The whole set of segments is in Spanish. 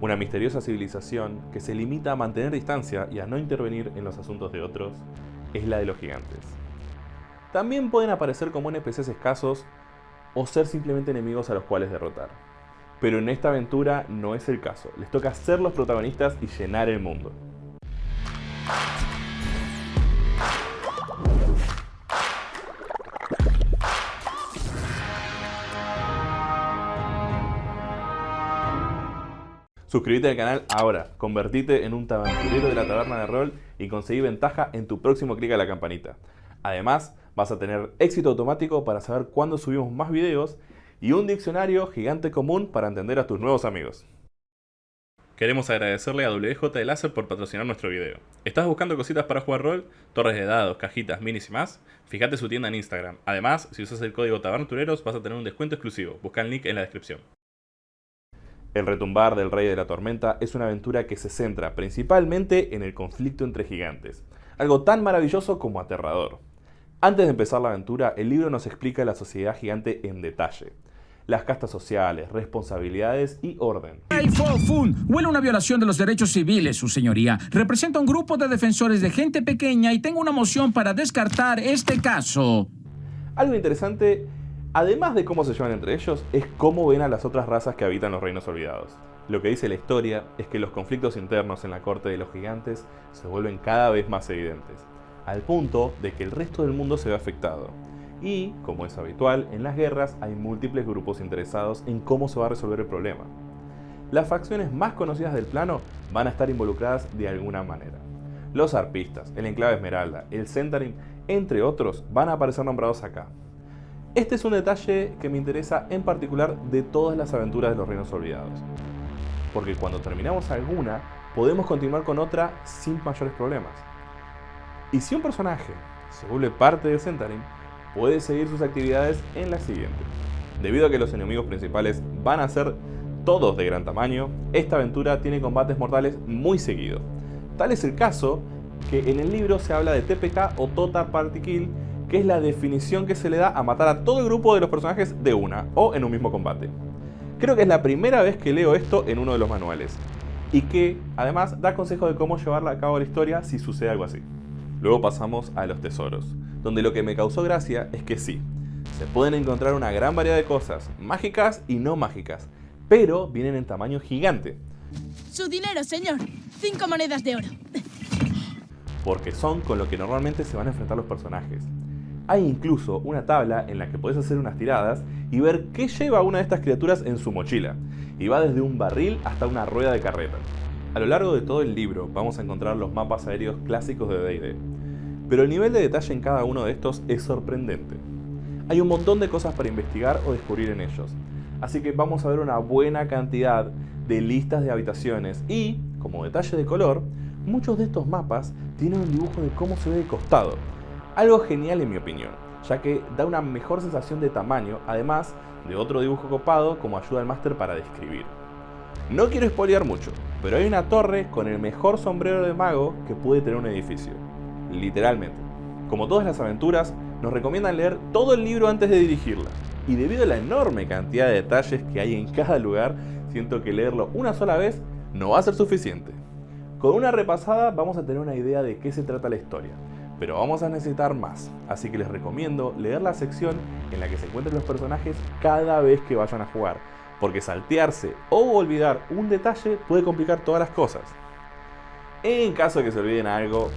Una misteriosa civilización que se limita a mantener distancia y a no intervenir en los asuntos de otros es la de los gigantes. También pueden aparecer como NPCs escasos o ser simplemente enemigos a los cuales derrotar. Pero en esta aventura no es el caso, les toca ser los protagonistas y llenar el mundo. Suscríbete al canal ahora, convertite en un aventurero de la taberna de rol y conseguí ventaja en tu próximo clic a la campanita. Además, vas a tener éxito automático para saber cuándo subimos más videos y un diccionario gigante común para entender a tus nuevos amigos. Queremos agradecerle a WJ de Láser por patrocinar nuestro video. ¿Estás buscando cositas para jugar rol? Torres de dados, cajitas, minis y más? Fíjate su tienda en Instagram. Además, si usas el código TABERNATUREROS vas a tener un descuento exclusivo. Busca el link en la descripción. El retumbar del Rey de la Tormenta es una aventura que se centra principalmente en el conflicto entre gigantes, algo tan maravilloso como aterrador. Antes de empezar la aventura, el libro nos explica la sociedad gigante en detalle, las castas sociales, responsabilidades y orden. El Fofun huele una violación de los derechos civiles, su señoría. Representa un grupo de defensores de gente pequeña y tengo una moción para descartar este caso. Algo interesante Además de cómo se llevan entre ellos, es cómo ven a las otras razas que habitan los reinos olvidados. Lo que dice la historia es que los conflictos internos en la corte de los gigantes se vuelven cada vez más evidentes, al punto de que el resto del mundo se ve afectado. Y, como es habitual, en las guerras hay múltiples grupos interesados en cómo se va a resolver el problema. Las facciones más conocidas del plano van a estar involucradas de alguna manera. Los arpistas, el enclave Esmeralda, el Centarim, entre otros, van a aparecer nombrados acá. Este es un detalle que me interesa en particular de todas las aventuras de los Reinos Olvidados. Porque cuando terminamos alguna, podemos continuar con otra sin mayores problemas. Y si un personaje se vuelve parte de Centarim, puede seguir sus actividades en la siguiente. Debido a que los enemigos principales van a ser todos de gran tamaño, esta aventura tiene combates mortales muy seguido. Tal es el caso que en el libro se habla de TPK o Total Party Kill que es la definición que se le da a matar a todo el grupo de los personajes de una, o en un mismo combate. Creo que es la primera vez que leo esto en uno de los manuales, y que además da consejo de cómo llevarla a cabo la historia si sucede algo así. Luego pasamos a los tesoros, donde lo que me causó gracia es que sí, se pueden encontrar una gran variedad de cosas, mágicas y no mágicas, pero vienen en tamaño gigante. Su dinero, señor. Cinco monedas de oro. Porque son con lo que normalmente se van a enfrentar los personajes. Hay incluso una tabla en la que puedes hacer unas tiradas y ver qué lleva una de estas criaturas en su mochila, y va desde un barril hasta una rueda de carreta. A lo largo de todo el libro vamos a encontrar los mapas aéreos clásicos de D&D, pero el nivel de detalle en cada uno de estos es sorprendente. Hay un montón de cosas para investigar o descubrir en ellos, así que vamos a ver una buena cantidad de listas de habitaciones y, como detalle de color, muchos de estos mapas tienen un dibujo de cómo se ve de costado, algo genial en mi opinión, ya que da una mejor sensación de tamaño, además de otro dibujo copado como ayuda al máster para describir. No quiero spoilear mucho, pero hay una torre con el mejor sombrero de mago que puede tener un edificio. Literalmente. Como todas las aventuras, nos recomiendan leer todo el libro antes de dirigirla. Y debido a la enorme cantidad de detalles que hay en cada lugar, siento que leerlo una sola vez no va a ser suficiente. Con una repasada vamos a tener una idea de qué se trata la historia, pero vamos a necesitar más, así que les recomiendo leer la sección en la que se encuentran los personajes cada vez que vayan a jugar, porque saltearse o olvidar un detalle puede complicar todas las cosas. En caso de que se olviden algo,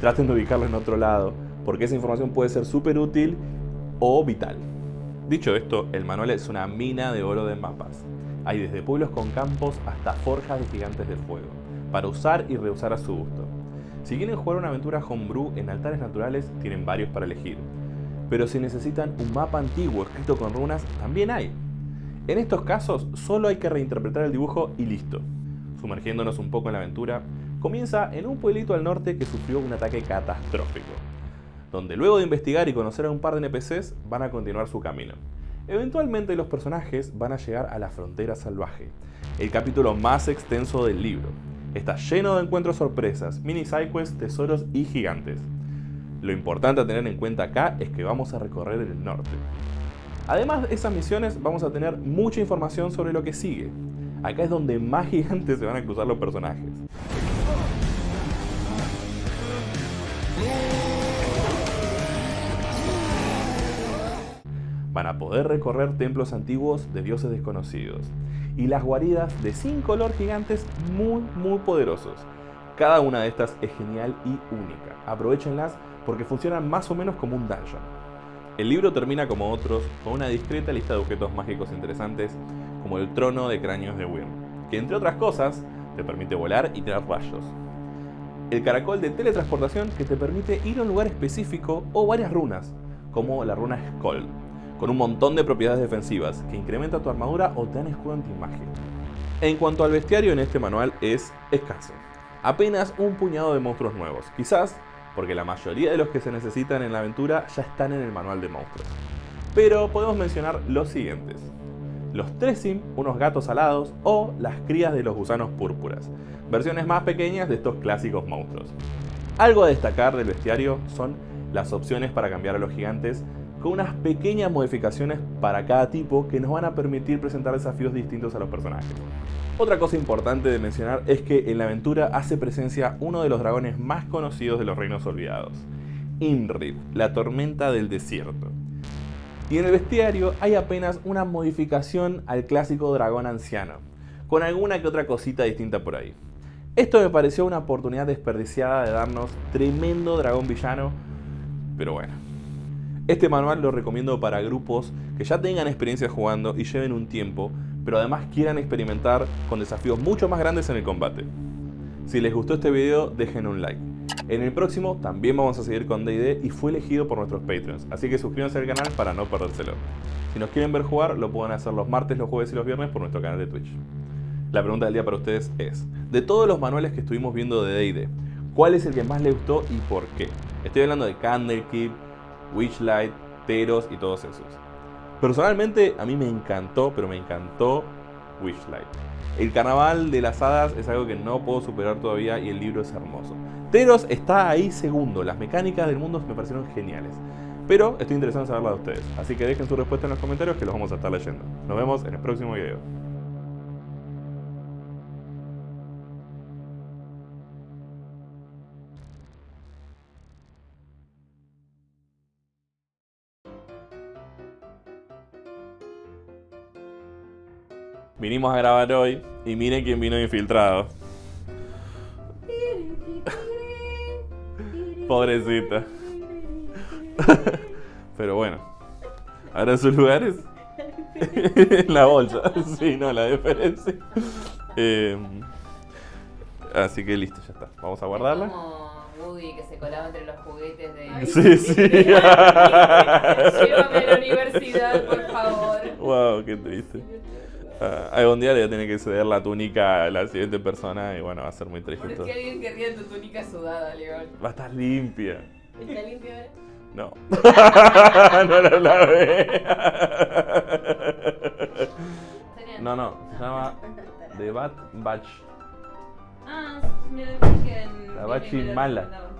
traten de ubicarlo en otro lado, porque esa información puede ser súper útil o vital. Dicho esto, el manual es una mina de oro de mapas. Hay desde pueblos con campos hasta forjas de gigantes de fuego, para usar y reusar a su gusto. Si quieren jugar una aventura homebrew en altares naturales, tienen varios para elegir. Pero si necesitan un mapa antiguo escrito con runas, también hay. En estos casos, solo hay que reinterpretar el dibujo y listo. Sumergiéndonos un poco en la aventura, comienza en un pueblito al norte que sufrió un ataque catastrófico, donde luego de investigar y conocer a un par de NPCs, van a continuar su camino. Eventualmente los personajes van a llegar a la frontera salvaje, el capítulo más extenso del libro, Está lleno de encuentros sorpresas, mini sidequests, tesoros y gigantes. Lo importante a tener en cuenta acá es que vamos a recorrer el norte. Además de esas misiones vamos a tener mucha información sobre lo que sigue. acá es donde más gigantes se van a cruzar los personajes. Van a poder recorrer templos antiguos de dioses desconocidos y las guaridas de 5 color gigantes muy muy poderosos. Cada una de estas es genial y única. Aprovechenlas porque funcionan más o menos como un dungeon. El libro termina como otros con una discreta lista de objetos mágicos interesantes como el trono de cráneos de Wyrm, que entre otras cosas te permite volar y tirar rayos. El caracol de teletransportación que te permite ir a un lugar específico o varias runas, como la runa Skoll, con un montón de propiedades defensivas que incrementa tu armadura o te dan escudo antimagia. En cuanto al bestiario en este manual es escaso, apenas un puñado de monstruos nuevos, quizás porque la mayoría de los que se necesitan en la aventura ya están en el manual de monstruos. Pero podemos mencionar los siguientes. Los Tresim, unos gatos alados, o las crías de los gusanos púrpuras, versiones más pequeñas de estos clásicos monstruos. Algo a destacar del bestiario son las opciones para cambiar a los gigantes con unas pequeñas modificaciones para cada tipo que nos van a permitir presentar desafíos distintos a los personajes. Otra cosa importante de mencionar es que en la aventura hace presencia uno de los dragones más conocidos de los reinos olvidados, Imrid, la tormenta del desierto. Y en el bestiario hay apenas una modificación al clásico dragón anciano, con alguna que otra cosita distinta por ahí. Esto me pareció una oportunidad desperdiciada de darnos tremendo dragón villano, pero bueno. Este manual lo recomiendo para grupos que ya tengan experiencia jugando y lleven un tiempo, pero además quieran experimentar con desafíos mucho más grandes en el combate. Si les gustó este video, dejen un like. En el próximo también vamos a seguir con D&D y fue elegido por nuestros Patreons, así que suscríbanse al canal para no perdérselo. Si nos quieren ver jugar, lo pueden hacer los martes, los jueves y los viernes por nuestro canal de Twitch. La pregunta del día para ustedes es, de todos los manuales que estuvimos viendo de D&D, ¿cuál es el que más les gustó y por qué? Estoy hablando de Candlekeep, Witchlight, Teros y todos esos. Personalmente a mí me encantó, pero me encantó Witchlight. El carnaval de las hadas es algo que no puedo superar todavía y el libro es hermoso. Teros está ahí segundo, las mecánicas del mundo me parecieron geniales. Pero estoy interesado en saberla de ustedes, así que dejen su respuesta en los comentarios que los vamos a estar leyendo. Nos vemos en el próximo video. Vinimos a grabar hoy y miren quién vino infiltrado. Pobrecita. Pero bueno. Ahora en sus lugares. en la bolsa. Sí, no, la diferencia. Eh, así que listo, ya está. Vamos a guardarla. Como Woody que se colaba entre los juguetes de. Sí, sí. Llévame a la universidad, por favor. wow, qué triste. Algún día le voy a tener que ceder la túnica a la siguiente persona y bueno, va a ser muy triste ¿Por qué alguien querría tu túnica sudada, León? Va a estar limpia. ¿Está limpio ahora? No. no la lavé. no, no, se llama The Bat Batch. Ah, me lo dije en. La Bachi mala.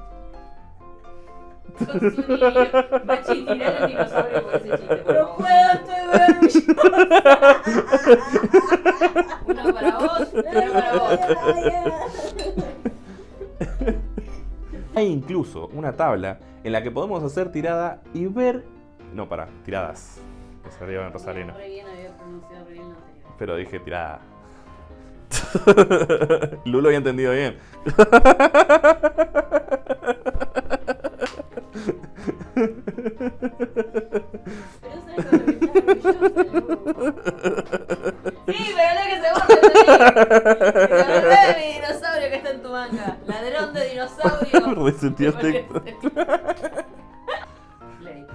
Hay incluso una tabla en la que podemos hacer tirada y ver. No, para, tiradas. Que se arriba en anterior. Pero dije tirada. Lulo había entendido bien. el texto. Play.